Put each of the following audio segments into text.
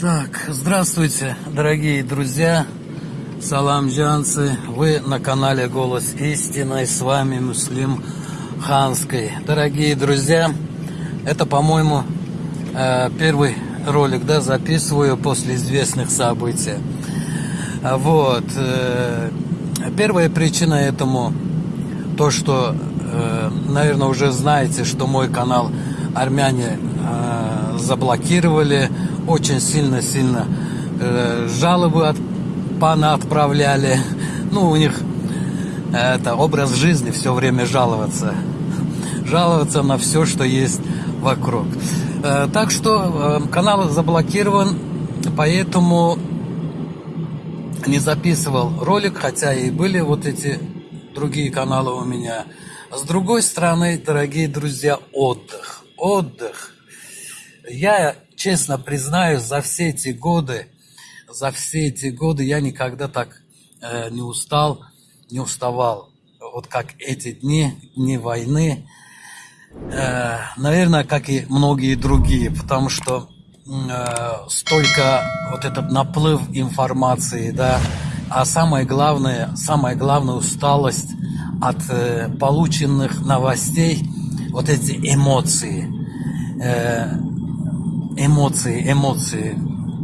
Так, здравствуйте, дорогие друзья, саламджанцы. Вы на канале Голос Истины, с вами Муслим Ханской. Дорогие друзья, это, по-моему, э, первый ролик, да, записываю после известных событий. Вот. Э, первая причина этому то, что, э, наверное, уже знаете, что мой канал армяне заблокировали очень сильно-сильно э, жалобы от пана отправляли. Ну, у них э, это образ жизни все время жаловаться. Жаловаться на все, что есть вокруг. Э, так что э, канал заблокирован, поэтому не записывал ролик, хотя и были вот эти другие каналы у меня. С другой стороны, дорогие друзья, отдых. Отдых. Я честно признаюсь, за все эти годы, за все эти годы я никогда так э, не устал, не уставал. Вот как эти дни, дни войны, э, наверное, как и многие другие, потому что э, столько вот этот наплыв информации, да, а самое главное, самая главная усталость от э, полученных новостей, вот эти эмоции. Э, эмоции, эмоции.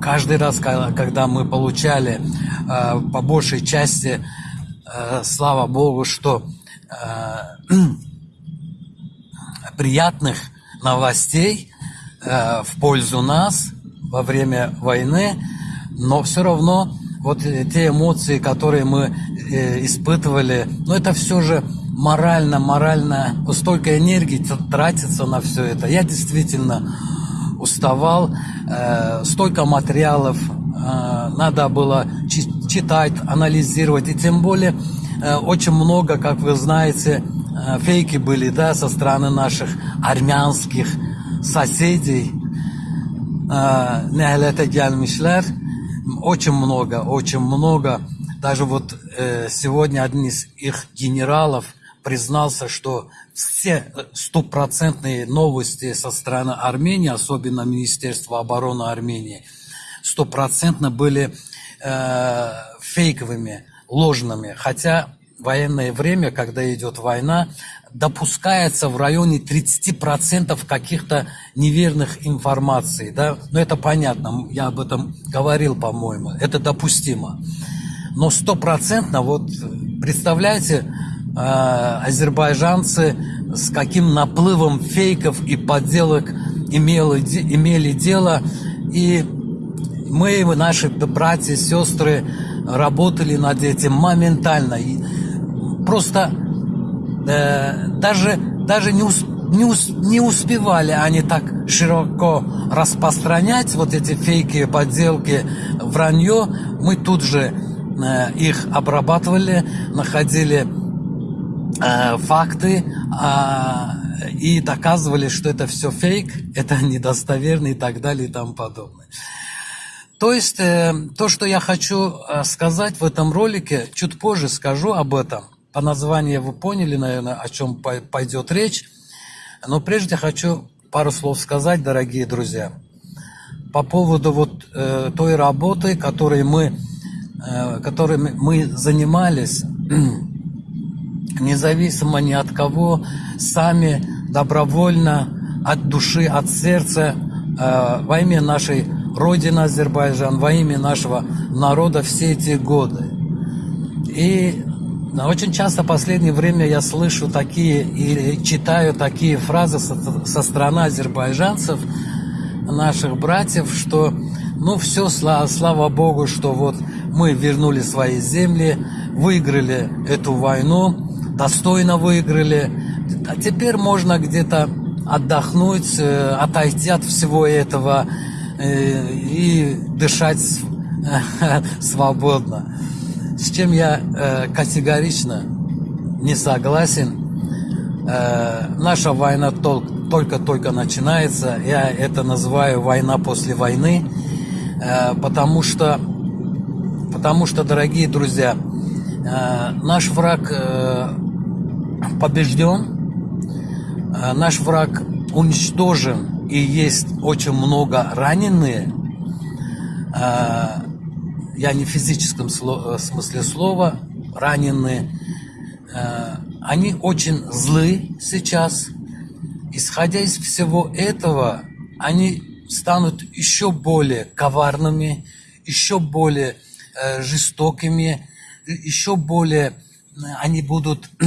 Каждый раз, когда мы получали э, по большей части, э, слава Богу, что э, приятных новостей в пользу нас во время войны, но все равно вот те эмоции, которые мы испытывали, ну это все же морально, морально, столько энергии тратится на все это. Я действительно уставал, э, столько материалов э, надо было читать, анализировать, и тем более э, очень много, как вы знаете, э, фейки были, да, со стороны наших армянских соседей. Нехлете gelmişler. Очень много, очень много. Даже вот э, сегодня один из их генералов признался, что все стопроцентные новости со стороны Армении, особенно Министерства обороны Армении, стопроцентно были э, фейковыми, ложными. Хотя военное время, когда идет война, допускается в районе 30% каких-то неверных информаций. Да? Но это понятно, я об этом говорил, по-моему, это допустимо. Но стопроцентно, вот представляете, э, азербайджанцы с каким наплывом фейков и подделок имели, имели дело. И мы, наши братья, сестры работали над этим моментально. И просто э, даже, даже не, ус, не, ус, не успевали они так широко распространять вот эти фейки, подделки, вранье. Мы тут же э, их обрабатывали, находили факты э, и доказывали, что это все фейк, это недостоверно и так далее и тому подобное. То есть э, то, что я хочу э, сказать в этом ролике, чуть позже скажу об этом. По названию вы поняли, наверное, о чем пойдет речь. Но прежде хочу пару слов сказать, дорогие друзья, по поводу вот э, той работы, которой мы, э, которой мы занимались независимо ни от кого, сами добровольно, от души, от сердца, э, во имя нашей Родины Азербайджан, во имя нашего народа все эти годы. И очень часто в последнее время я слышу такие и читаю такие фразы со, со стороны азербайджанцев, наших братьев, что ну все, слава, слава Богу, что вот мы вернули свои земли, выиграли эту войну, достойно выиграли. А теперь можно где-то отдохнуть, э, отойти от всего этого э, и дышать свободно. С чем я э, категорично не согласен. Наша война только-только начинается. Я это называю война после войны, потому что, потому что, дорогие друзья, наш враг побежден, э, наш враг уничтожен и есть очень много раненые, я не в физическом смысле слова, ранены, они очень злы сейчас. Исходя из всего этого, они станут еще более коварными, еще более э, жестокими, еще более они будут э,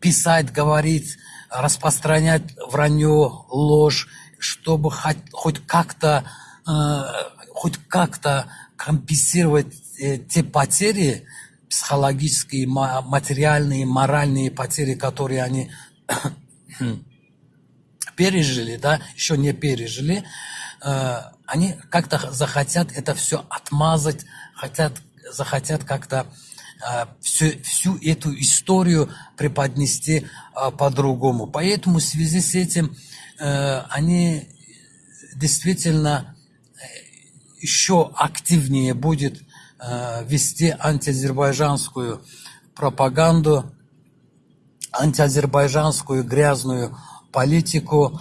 писать, говорить, распространять вранье, ложь, чтобы хоть, хоть как-то э, хоть как-то компенсировать э, те потери психологические, материальные, моральные потери, которые они пережили, да, еще не пережили, э, они как-то захотят это все отмазать, хотят, захотят как-то э, всю, всю эту историю преподнести э, по-другому. Поэтому в связи с этим э, они действительно э, еще активнее будет э, вести антиазербайджанскую пропаганду, антиазербайджанскую грязную политику,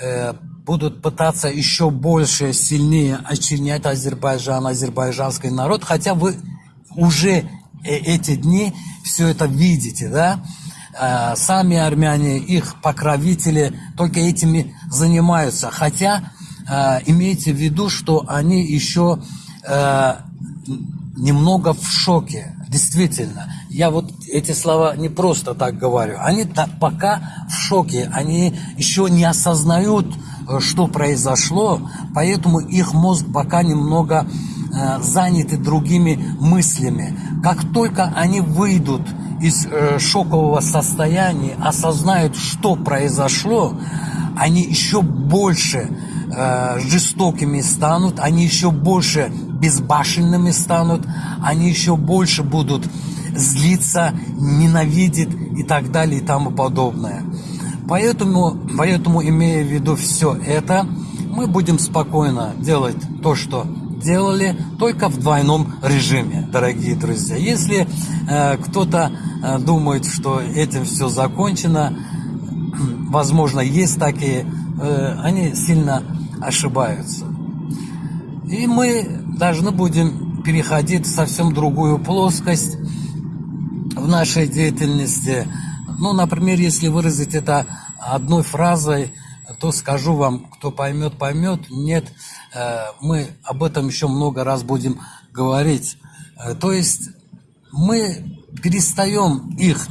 э, будут пытаться еще больше, сильнее очернять Азербайджан, азербайджанский народ, хотя вы уже э, эти дни все это видите, да? Э, сами армяне, их покровители только этими занимаются, хотя имейте в виду, что они еще немного в шоке, действительно. Я вот эти слова не просто так говорю. Они пока в шоке, они еще не осознают, э, что произошло, поэтому их мозг пока немного э, заняты другими мыслями. Как только они выйдут из э, шокового состояния, осознают, что произошло, они еще больше э, жестокими станут, они еще больше безбашенными станут, они еще больше будут злиться, ненавидеть и так далее и тому подобное. Поэтому, поэтому имея в виду все это, мы будем спокойно делать то, что делали, только в двойном режиме, дорогие друзья. Если э, кто-то э, думает, что этим все закончено, возможно, есть такие, э, они сильно ошибаются. И мы должны будем переходить в совсем другую плоскость в нашей деятельности. Ну, например, если выразить это одной фразой, то скажу вам, кто поймет, поймет. Нет, э, мы об этом еще много раз будем говорить. Э, то есть мы перестаем их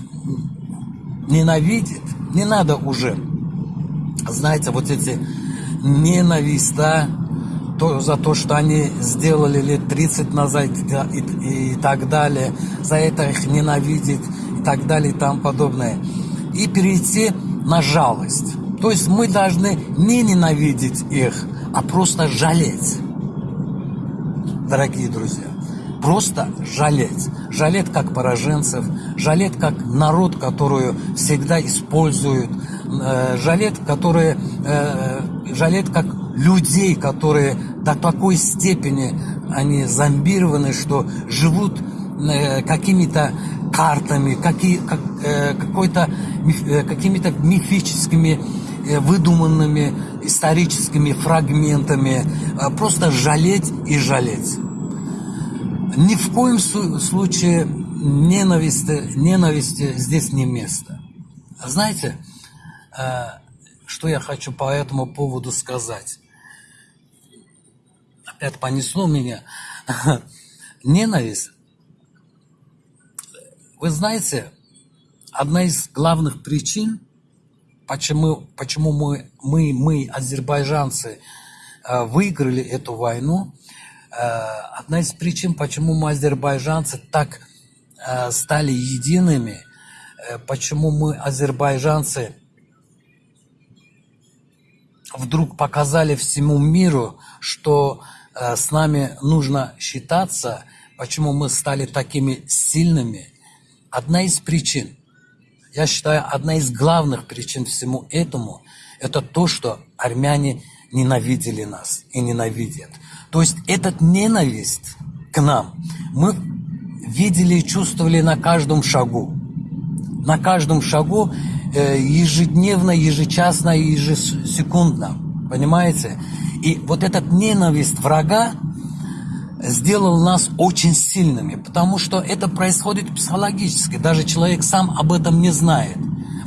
ненавидеть, не надо уже, знаете, вот эти ненависть, да, то, за то, что они сделали лет 30 назад и, и, и так далее, за это их ненавидеть и так далее и тому подобное. И перейти на жалость. То есть мы должны не ненавидеть их, а просто жалеть. Дорогие друзья, просто жалеть. Жалеть как пораженцев, жалеть как народ, которую всегда используют, э, жалеть, которые, э, жалеть как людей, которые до такой степени они зомбированы, что живут э, какими-то картами, какие, как, э, какой-то, э, какими-то мифическими выдуманными историческими фрагментами, э, просто жалеть и жалеть. Ни в коем случае ненависти, ненависти здесь не место. Знаете, э, что я хочу по этому поводу сказать? это понесло меня. Ненависть. Вы знаете, одна из главных причин, почему, почему мы, мы, мы, азербайджанцы, э, выиграли эту войну, э, одна из причин, почему мы, азербайджанцы, так э, стали едиными, почему мы, азербайджанцы, вдруг показали всему миру, что с нами нужно считаться, почему мы стали такими сильными. Одна из причин, я считаю, одна из главных причин всему этому, это то, что армяне ненавидели нас и ненавидят. То есть этот ненависть к нам мы видели и чувствовали на каждом шагу. На каждом шагу э, ежедневно, ежечасно, ежесекундно. Понимаете? И вот эта ненависть врага сделал нас очень сильными, потому что это происходит психологически. Даже человек сам об этом не знает.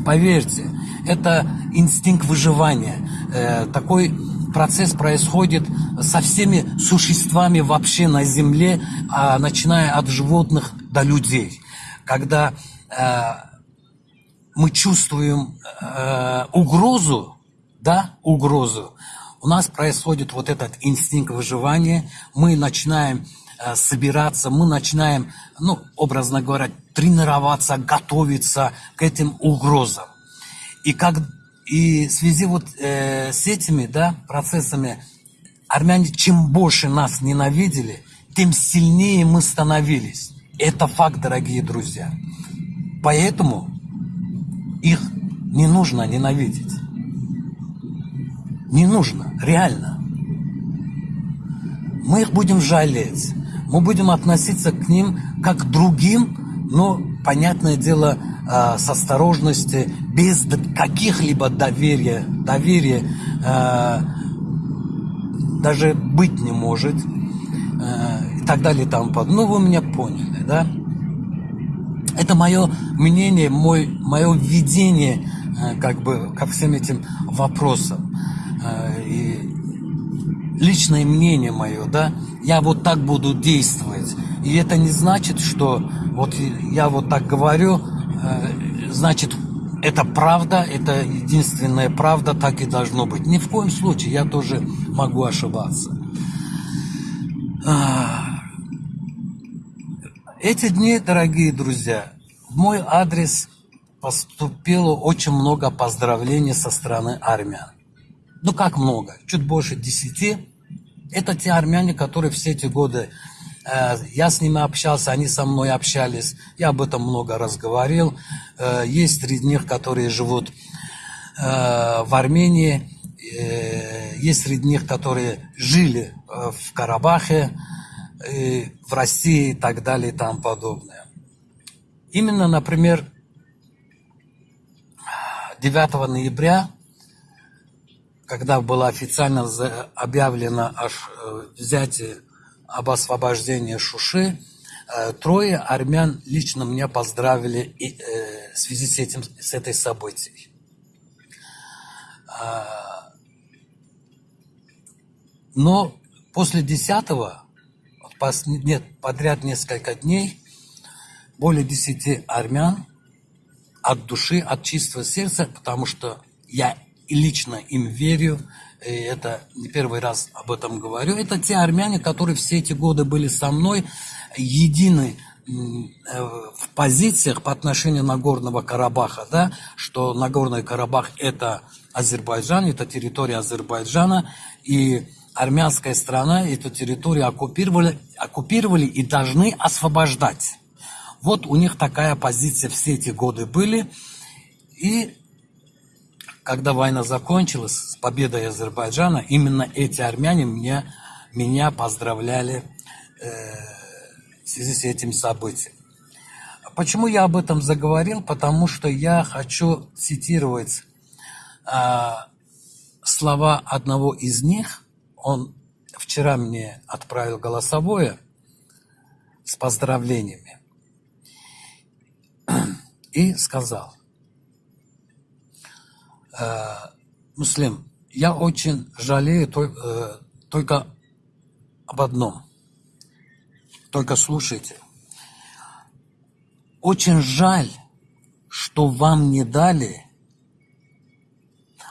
Поверьте, это инстинкт выживания. Э, такой процесс происходит со всеми существами вообще на Земле, а начиная от животных до людей. Когда э, мы чувствуем э, угрозу, да, угрозу, у нас происходит вот этот инстинкт выживания, мы начинаем э, собираться, мы начинаем, ну, образно говоря, тренироваться, готовиться к этим угрозам. И, как, и в связи вот э, с этими да, процессами армяне чем больше нас ненавидели, тем сильнее мы становились. Это факт, дорогие друзья. Поэтому их не нужно ненавидеть. Не нужно, реально. Мы их будем жалеть. Мы будем относиться к ним как к другим, но, понятное дело, а, с осторожностью, без каких-либо доверия. Доверия а, даже быть не может. А, и так далее тому подобное. Ну, вы меня поняли, да? Это мое мнение, мой, мое видение как бы ко всем этим вопросам. Личное мнение мое, да, я вот так буду действовать. И это не значит, что вот я вот так говорю, э, значит, это правда, это единственная правда, так и должно быть. Ни в коем случае, я тоже могу ошибаться. Эти дни, дорогие друзья, в мой адрес поступило очень много поздравлений со стороны армян ну как много, чуть больше десяти. Это те армяне, которые все эти годы, э, я с ними общался, они со мной общались, я об этом много раз говорил. Э, есть среди них, которые живут э, в Армении, э, есть среди них, которые жили э, в Карабахе, э, в России и так далее и тому подобное. Именно, например, 9 ноября когда было официально объявлено о э, взятии об освобождении Шуши, э, трое армян лично меня поздравили э, в связи с, этим, с этой событием. А, но после десятого, нет, подряд несколько дней, более десяти армян от души, от чистого сердца, потому что я и лично им верю, и это не первый раз об этом говорю, это те армяне, которые все эти годы были со мной, едины э, в позициях по отношению Нагорного Карабаха, да, что Нагорный Карабах это Азербайджан, это территория Азербайджана, и армянская страна эту территорию оккупировали, оккупировали и должны освобождать. Вот у них такая позиция все эти годы были. И когда война закончилась с победой Азербайджана, именно эти армяне меня, меня поздравляли э, в связи с этим событием. Почему я об этом заговорил? Потому что я хочу цитировать э, слова одного из них. Он вчера мне отправил голосовое с поздравлениями и сказал, Муслим, я очень жалею э, только об одном. Только слушайте. Очень жаль, что вам не дали,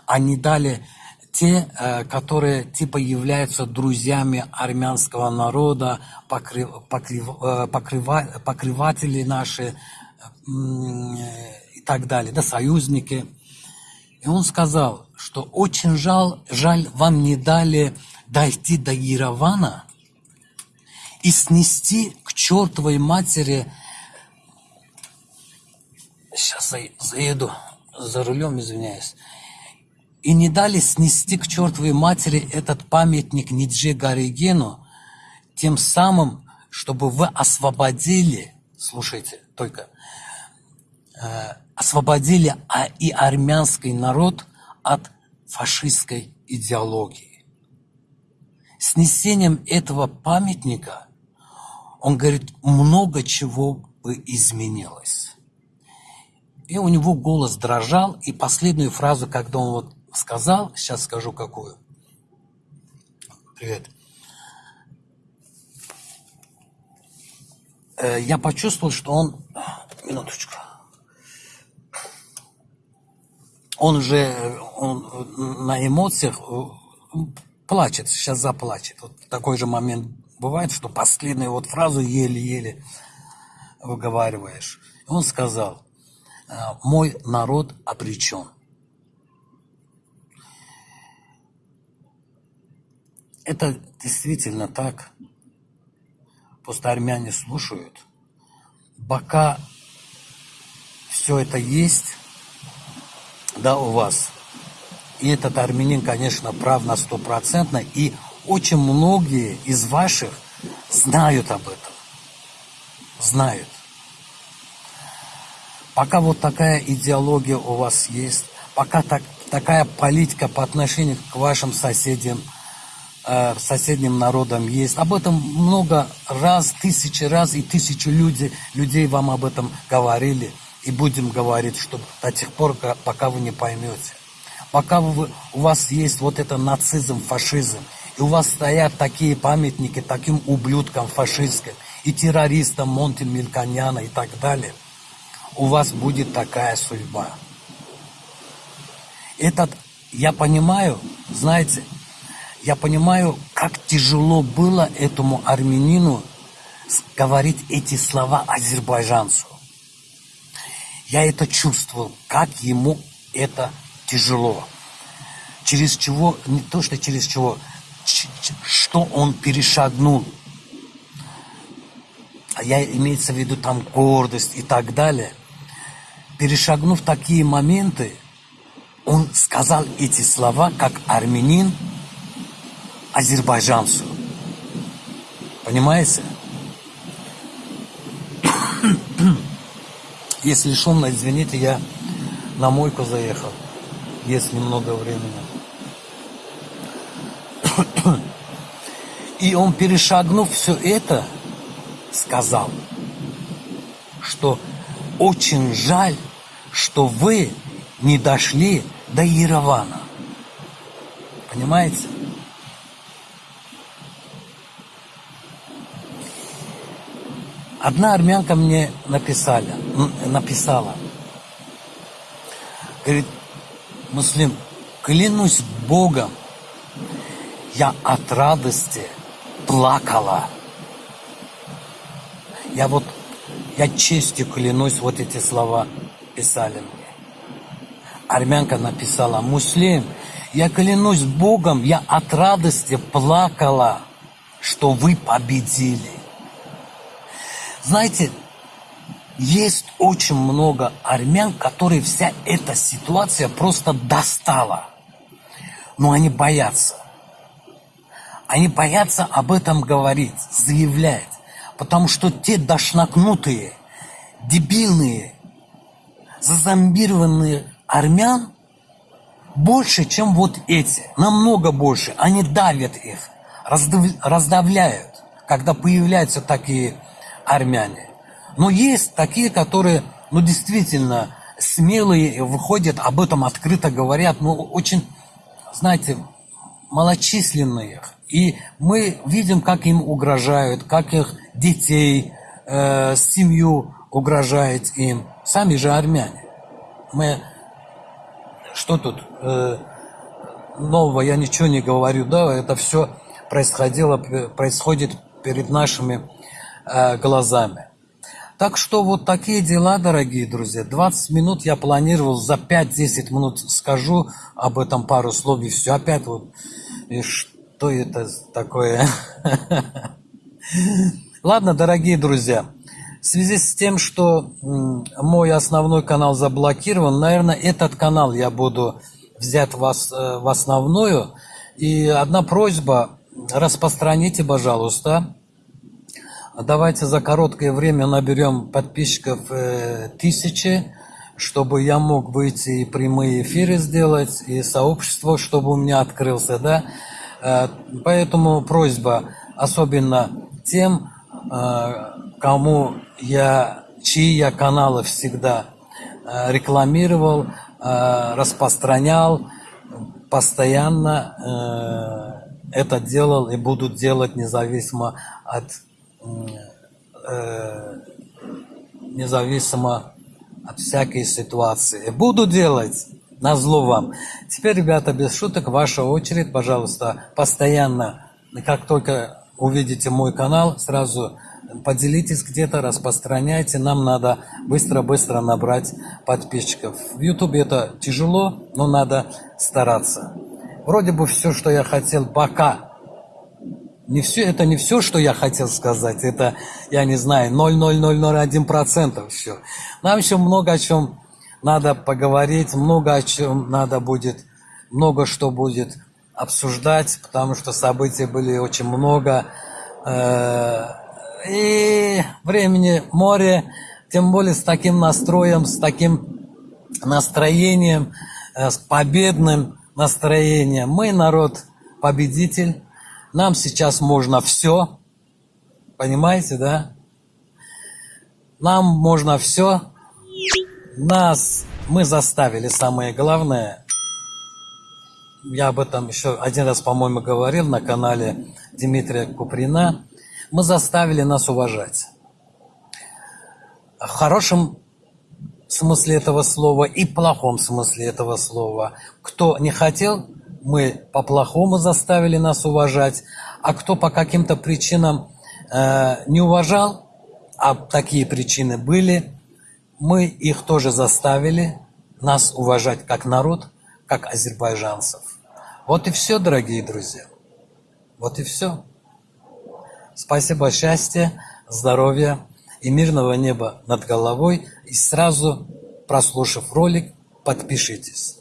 а не дали те, э, которые типа являются друзьями армянского народа, покрыв, покрыв, покрыва, покрыватели наши и так далее, да, союзники. И он сказал, что очень жал, жаль, вам не дали дойти до Ярована и снести к чертовой матери... Сейчас заеду за рулем, извиняюсь. И не дали снести к чертовой матери этот памятник Ниджи Гаригену, тем самым, чтобы вы освободили, слушайте, только, э, освободили а и армянский народ от фашистской идеологии. Снесением этого памятника, он говорит, много чего бы изменилось. И у него голос дрожал, и последнюю фразу, когда он вот сказал, сейчас скажу какую. Привет. Э, я почувствовал, что он... Минуточку. Он уже он на эмоциях э, плачет, сейчас заплачет. Вот такой же момент бывает, что последнюю вот фразу еле-еле выговариваешь. Он сказал, «Э, мой народ обречен. Это действительно так. Просто армяне слушают. Пока все это есть, да, у вас. И этот армянин, конечно, прав на стопроцентно. И очень многие из ваших знают об этом. Знают. Пока вот такая идеология у вас есть, пока так, такая политика по отношению к вашим соседям – э, соседним народам есть. Об этом много раз, тысячи раз, и тысячи людей, людей вам об этом говорили. И будем говорить, что до тех пор, пока вы не поймете. Пока вы, у вас есть вот это нацизм, фашизм, и у вас стоят такие памятники таким ублюдкам фашистским, и террористам Монти Мельконяна и так далее, у вас будет такая судьба. Этот, я понимаю, знаете, я понимаю, как тяжело было этому армянину говорить эти слова азербайджанцу. Я это чувствовал, как ему это тяжело. Через чего, не то что через чего, что он перешагнул. А я имеется в виду там гордость и так далее. Перешагнув такие моменты, он сказал эти слова, как армянин, азербайджанцу. Понимаете? Если шумно, извините, я на мойку заехал. Есть немного времени. И он, перешагнув все это, сказал, что очень жаль, что вы не дошли до Еревана. Понимаете? Одна армянка мне написали, написала, говорит, Муслим, клянусь Богом, я от радости плакала. Я вот, я честью клянусь, вот эти слова писали мне. Армянка написала, Муслим, я клянусь Богом, я от радости плакала, что вы победили. Знаете, есть очень много армян, которые вся эта ситуация просто достала. Но они боятся. Они боятся об этом говорить, заявлять. Потому что те дошнакнутые, дебильные, зазомбированные армян больше, чем вот эти. Намного больше. Они давят их, раздавляют, когда появляются такие армяне. Но есть такие, которые, ну, действительно смелые, выходят, об этом открыто говорят, но очень, знаете, малочисленные. И мы видим, как им угрожают, как их детей, э, семью угрожает им. Сами же армяне. Мы... Что тут э, нового? Я ничего не говорю, да, это все происходило, происходит перед нашими глазами. Так что вот такие дела, дорогие друзья. 20 минут я планировал, за 5-10 минут скажу об этом пару слов, и все. Опять вот, и что это такое? Ладно, дорогие друзья, в связи с тем, что мой основной канал заблокирован, наверное, этот канал я буду взять вас э, в основную. И одна просьба, распространите, пожалуйста, Давайте за короткое время наберем подписчиков э, тысячи. чтобы я мог выйти и прямые эфиры сделать, и сообщество, чтобы у меня открылся, да. Э, поэтому просьба, особенно тем, э, кому я, чьи я каналы всегда э, рекламировал, распространял, постоянно это делал и буду делать независимо от независимо от всякой ситуации. Буду делать на зло вам. Теперь, ребята, без шуток, ваша очередь, пожалуйста, постоянно, как только увидите мой канал, сразу поделитесь где-то, распространяйте. Нам надо быстро-быстро набрать подписчиков. В YouTube это тяжело, но надо стараться. Вроде бы все, что я хотел пока не все, это не все, что я хотел сказать. Это, я не знаю, 0,0001% все. Нам еще много о чем надо поговорить, много о чем надо будет, много что будет обсуждать, потому что событий были очень много. Э, и времени море, тем более с таким настроем, с таким настроением, э, с победным настроением. Мы народ победитель, нам сейчас можно все. Понимаете, да? Нам можно все. Нас мы заставили, самое главное. Я об этом еще один раз, по-моему, говорил на канале Дмитрия Куприна. Мы заставили нас уважать. В хорошем смысле этого слова и плохом смысле этого слова. Кто не хотел мы по-плохому заставили нас уважать, а кто по каким-то причинам э, не уважал, а такие причины были, мы их тоже заставили нас уважать как народ, как азербайджанцев. Вот и все, дорогие друзья. Вот и все. Спасибо, счастья, здоровья и мирного неба над головой. И сразу, прослушав ролик, подпишитесь.